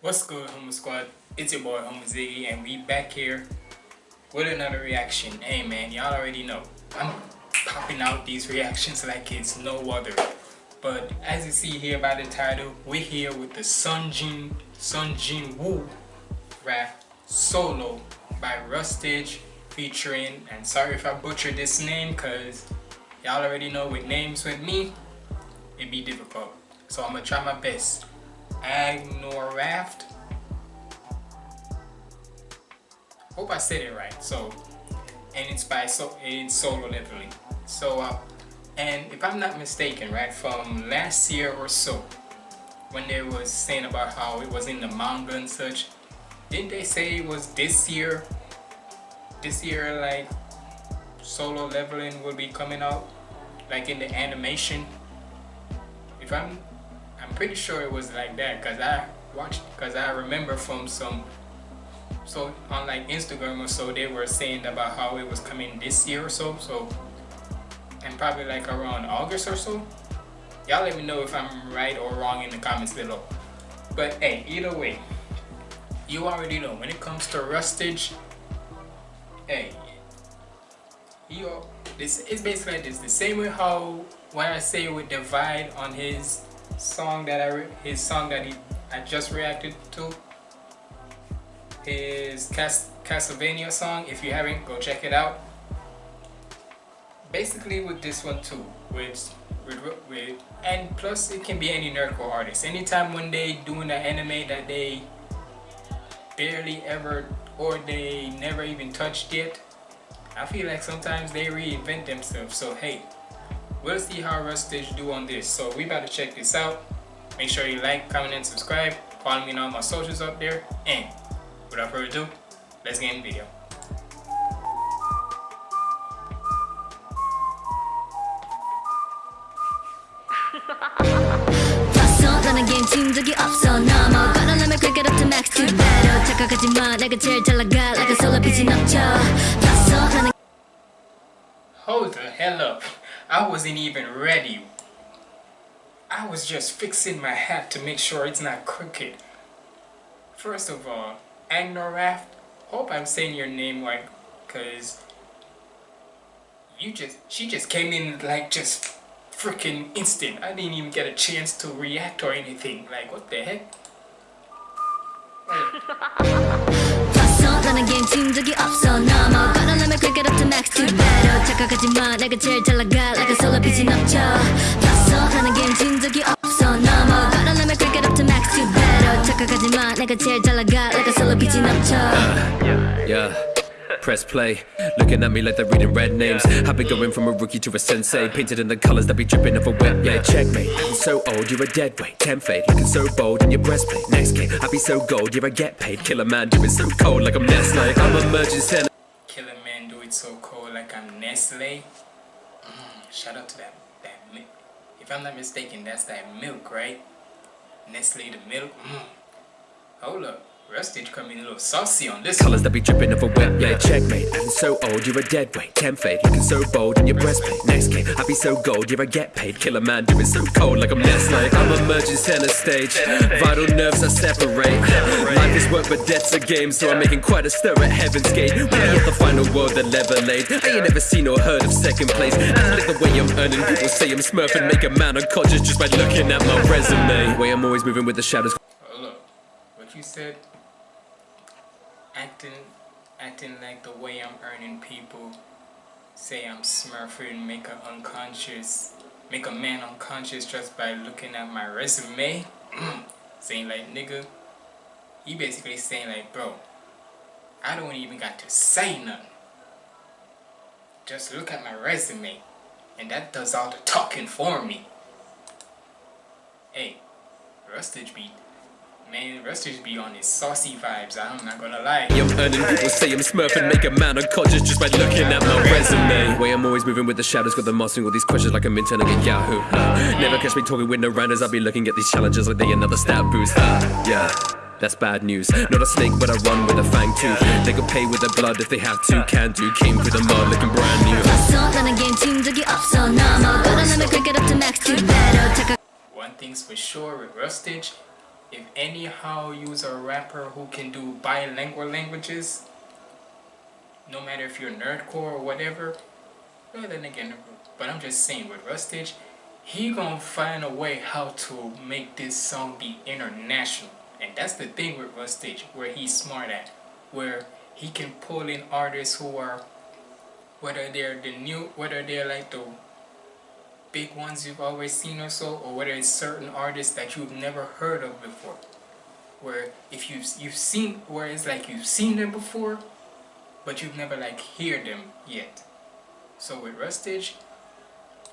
What's good, Homo Squad? It's your boy, Homo Ziggy, and we back here with another reaction. Hey man, y'all already know. I'm popping out these reactions like it's no other. But as you see here by the title, we're here with the Sunjin, Sung Jin Woo rap solo by Rustage featuring, and sorry if I butchered this name cause y'all already know with names with me, it'd be difficult. So I'm gonna try my best. Agnoraft. Hope I said it right. So, and it's by so it's solo leveling. So, uh, and if I'm not mistaken, right from last year or so, when they was saying about how it was in the manga and such, didn't they say it was this year? This year, like solo leveling will be coming out, like in the animation. If I'm I'm pretty sure it was like that because I watched because I remember from some so on like Instagram or so they were saying about how it was coming this year or so so and probably like around August or so. Y'all let me know if I'm right or wrong in the comments below. But hey either way you already know when it comes to rustage hey you this is basically this. The same way how when I say with divide on his song that I his song that he I just reacted to his Cas Castlevania song. If you haven't go check it out. Basically with this one too with with, with and plus it can be any nerdcore artist. Anytime when they doing an anime that they barely ever or they never even touched it, I feel like sometimes they reinvent themselves. So hey we'll see how Rustage do on this. So we about to check this out. Make sure you like, comment, and subscribe. Follow me on all my socials up there. And without further ado, let's get in the video. Hold the hell up I wasn't even ready. I was just fixing my hat to make sure it's not crooked. First of all, Agnoraft, hope I'm saying your name right, cause you just, she just came in like just freaking instant. I didn't even get a chance to react or anything. Like, what the heck? 착각하지마 내가 제일 잘 나가 like a solar 빛이 넘쳐 봤어 나는 게임 진 적이 없어 넘어 걸어내면 cricket up to max you better 착각하지마 내가 제일 잘 나가 like a solar 빛이 넘쳐 yeah, yeah. Press play, looking at me like they're reading red names I've been going from a rookie to a sensei Painted in the colors that be dripping off a wet blade Checkmate, I'm so old, you're a dead weight Ten fade, looking so bold in your breastplate Next game, I be so gold, you're a get paid Killer man, doing so cold like I'm Nestle I'm a merging center Killer man, do it so cold like I'm Nestle mm, Shout out to that, that If I'm not mistaken, that's that milk, right? Nestle the milk, mm. Hold up Rustage coming a little saucy on this Colors that be dripping off a wet blade. Checkmate, and so old, you're a dead weight. Ten fade, looking so bold in your breastplate Next game, I be so gold, you're a get paid. Killer man, doing so cold like I'm Nestle. I'm emerging center stage. Vital nerves I separate. Life is work but death's a game So I'm making quite a stir at heaven's gate. When I hit the final world that level laid I ain't never seen or heard of second place. I like the way I'm earning People say I'm smurfing. Make a man unconscious just by looking at my resume. Way I'm always moving with the shadows. Hold up, what you said acting acting like the way I'm earning people. Say I'm smurfing make a unconscious make a man unconscious just by looking at my resume. Saying like nigga he basically saying like bro I don't even got to say nothing. Just look at my resume and that does all the talking for me. Hey Rustage beat Man, Rustage be on his saucy vibes, I'm not gonna lie. I'm earning people say I'm smurfing, make a man unconscious just by looking at my resume. Way I'm always moving with the shadows, got them asking all these questions like I'm interning at Yahoo. Never catch me talking with no rounders, I'll be looking at these challenges like they another stat boost. Yeah. That's bad news. Not a snake, but I run with a fang too. They could pay with their blood if they have to. Can do. Came through the mud looking brand new. One thing's for sure with Rustage, if anyhow you's a rapper who can do bilingual languages, no matter if you're nerdcore or whatever, well then again, but I'm just saying with Rustage, he gonna find a way how to make this song be international. And that's the thing with Rustage, where he's smart at, where he can pull in artists who are, whether they're the new, whether they're like the big ones you've always seen or so, or whether it's certain artists that you've never heard of before. Where if you've you've seen, where it's like you've seen them before, but you've never like heard them yet. So with Rustage,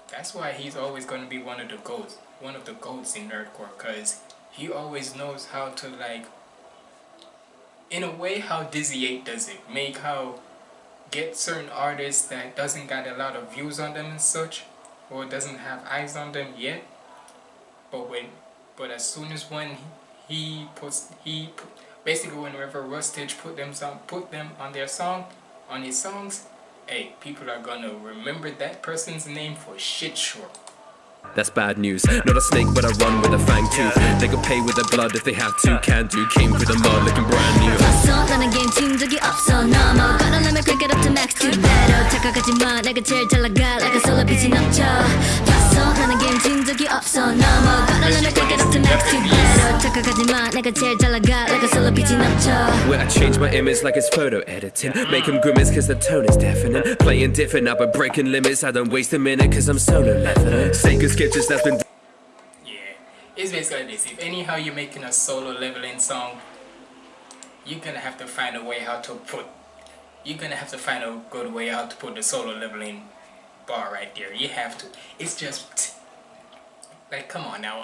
that's why he's always going to be one of the goats, one of the goats in nerdcore, cause he always knows how to like, in a way, how Dizzy 8 does it, make how get certain artists that doesn't got a lot of views on them and such, or doesn't have eyes on them yet but when but as soon as when he puts he basically whenever Rustage put them some put them on their song on his songs hey people are gonna remember that person's name for shit sure That's bad news. Not a snake, but I run with a fang tooth. They could pay with their blood if they have to. Can do. Came through the mud looking brand new. crank it up to max to better 착각하지 마 내가 제일 잘 나가 like a solar 빛이 넘쳐 Where I change my image like it's photo editing. Make them grimace cause the tone is deafening. Playing different, I've been breaking limits. I don't waste a minute cause I'm solo leveling. Sacred sketches that's been Yeah, it's basically this. If anyhow you're making a solo leveling song, you're gonna have to find a way how to put. You're gonna have to find a good way how to put the solo leveling bar right there. You have to. It's just like come on now,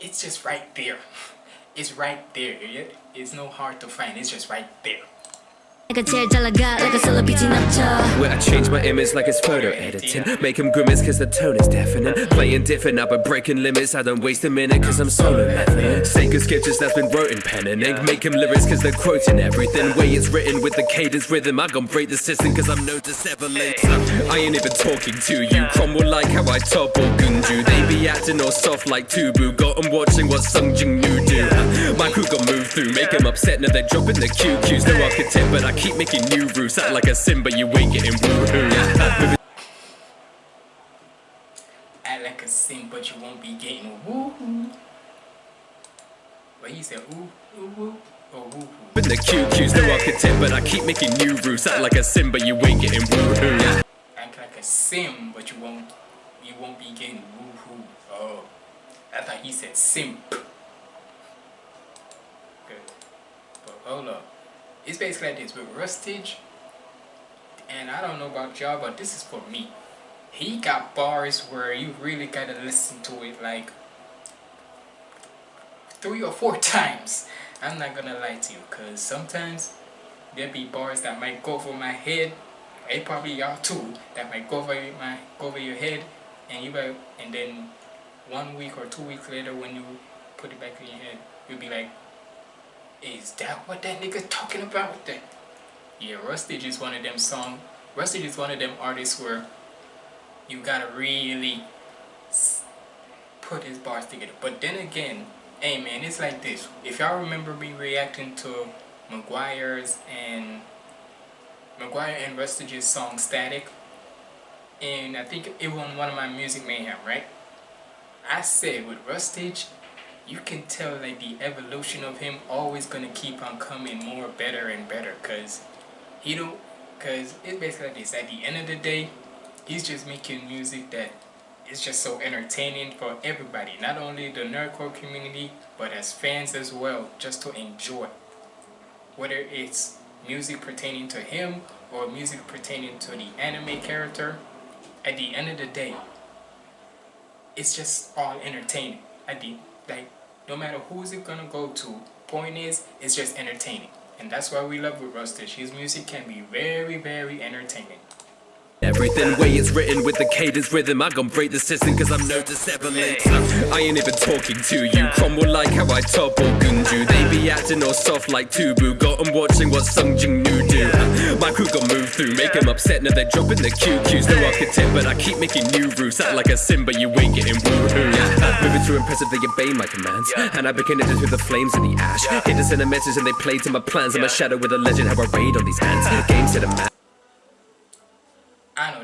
it's just right there. It's right there. It- It's no hard to find. It's just right there. Where I change my image like it's photo editing. Make them grimace cause the tone is deafening. Playing different, I've been breaking limits. I don't waste a minute cause I'm solo leveling. Sacred sketches that's been wrote in pen and ink. Make them lyrics cause they're quoting everything. Way it's written with the cadence rhythm. I gon' break the system cause I'm known to. I ain't even talking to you. Crumble like how I topple Gunju. They be acting all soft like Tubu. Got 'em watching what Sung Jin Woo do. My crew gon' move through. Make 'em upset now they're dropping the QQs. No architect, but I keep making new routes. Act like a sim, but you ain't getting woohoo. Act like a sim, but you won't be getting woo-hoo. But he said ooh, ooh, woo-hoo. With the QQs, no architect, but I keep making new routes. Act like a sim, but you ain't getting woohoo. act like a sim, but you won't you won't be getting woohoo. Oh, I thought he said simp. Good, but hold up. It's basically like this with Rustage, and I don't know about y'all, but this is for me. He got bars where you really gotta listen to it like three or four times. I'm not gonna lie to you, cause sometimes there be bars that might go over my head it probably y'all too that might go over my go over your head and you better and then one week or two weeks later when you put it back in your head you'll be like is that what that nigga talking about then yeah rustage is one of them song rustage is one of them artists where you gotta really put his bars together but then again hey man it's like this if y'all remember me reacting to McGwire's and McGwire and Rustage's song Static. And I think it was on one of my Music Mayhem, right? I said with Rustage, you can tell like the evolution of him always gonna keep on coming more better and better cause he don't cause it's basically like this. At the end of the day, he's just making music that is just so entertaining for everybody. Not only the nerdcore community, but as fans as well, just to enjoy whether it's music pertaining to him or music pertaining to the anime character, at the end of the day, it's just all entertaining. At the like, no matter who's it gonna go to, point is, it's just entertaining, and that's why we love with Rustage. His music can be very, very entertaining. Everything way it's written with the cadence rhythm. I gon' break the system cause I'm no disseminator I ain't even talking to you. Crumble like how I topple Gunju. They be acting all soft like Tubu. Got 'em watching what Sung Jin Woo do. My crew gon' move through. Make 'em upset now they're dropping the QQs No architect but I keep making new roofs Act like a sim but you ain't getting woohoo. Moving too impressive they obey my commands. And I begin to with the flames and the ash. Hit us in a message and they play to my plans. I'm a shadow with a legend how I raid on these hands. Game to the match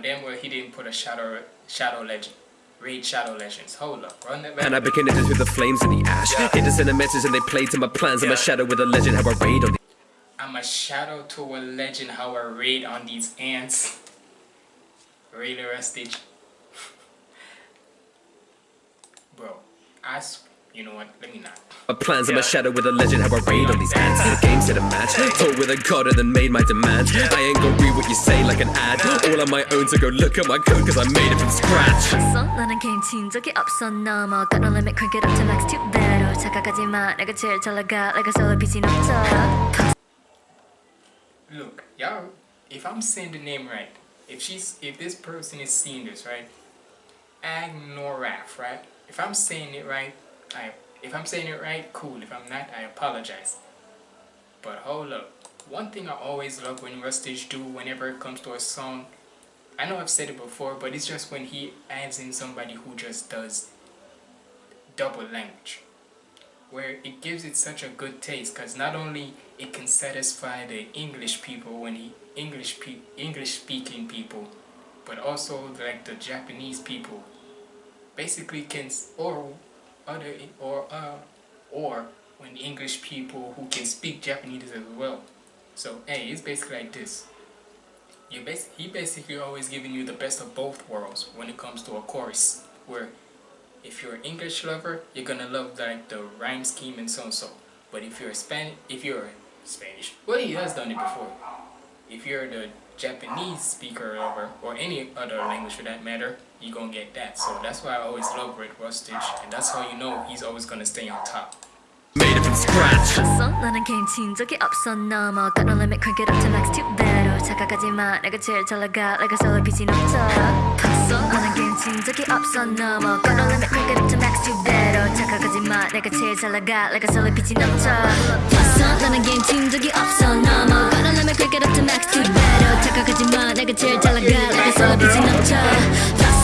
Know damn well he didn't put a shadow shadow legend. Read Shadow Legends. Hold up, run that back. And I begin to with the flames and the ash. Yeah. Hit us in a message and they play to my plans. I'm a shadow with a legend, how I raid on I'm a shadow to a legend, how I raid on these ants. Really rustage. Bro, I you know what, let me not. My plans, I'm a shadow with a legend, how I raid on these ants. The game to the match, told with a god and then made my demand. I ain't gonna read what you say like an ad. All on my own, so go look at my code, cause I made it from scratch. 나는 게임 친 적이 없어 넘어 Gonna limit, crank it up to max two better 착각하지 마, 내가 제일 잘 나가 Like a solar 빛이 넘쳐 Look, y'all, if I'm saying the name right, if she's, if this person is seeing this, right? Agnoraf, right? If I'm saying it right, I if I'm saying it right, cool. If I'm not, I apologize. But hold up. One thing I always love when Rustage do whenever it comes to a song, I know I've said it before, but it's just when he adds in somebody who just does double language. Where it gives it such a good taste, because not only it can satisfy the English people when he English pe English speaking people, but also like the Japanese people, basically can or other or uh, or when English people who can speak Japanese as well. So hey, it's basically like this. You bas he basically always giving you the best of both worlds when it comes to a chorus. Where if you're an English lover, you're gonna love like the rhyme scheme and so and so. But if you're a Spanish, if you're Spanish, well he has done it before. If you're the Japanese speaker lover, or any other language for that matter, you're gonna get that. So that's why I always love Red Rustage, and that's how you know he's always gonna stay on top. Made it from scratch. 나는 게임 친 적이 없어 넘어 Gonna limit crank it up to max two better 착각하지 마 내가 제일 잘 나가 Like a solar 빛이 넘쳐 나는 게임 친 적이 없어 넘어 Gonna limit crank it up to max two better 착각하지 마 내가 제일 잘 나가 Like a solar 빛이 넘쳐 나는 게임 친 적이 없어 넘어 Gonna limit crank it up to max two better 착각하지 마 내가 제일 잘 나가 Like a solar 빛이 넘쳐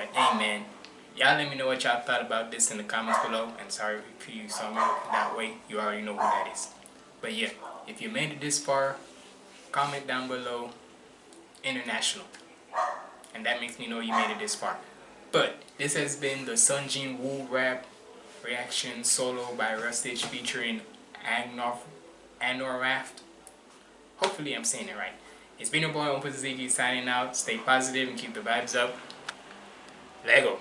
But hey man, y'all let me know what y'all thought about this in the comments below. And sorry if you saw me that way, you already know who that is. But yeah, if you made it this far, comment down below, international. And that makes me know you made it this far. But this has been the Sung Jin Woo rap reaction solo by Rustage featuring Agnor Anoraft. Hopefully I'm saying it right. It's been your boy Open Ziggy signing out. Stay positive and keep the vibes up. Lego.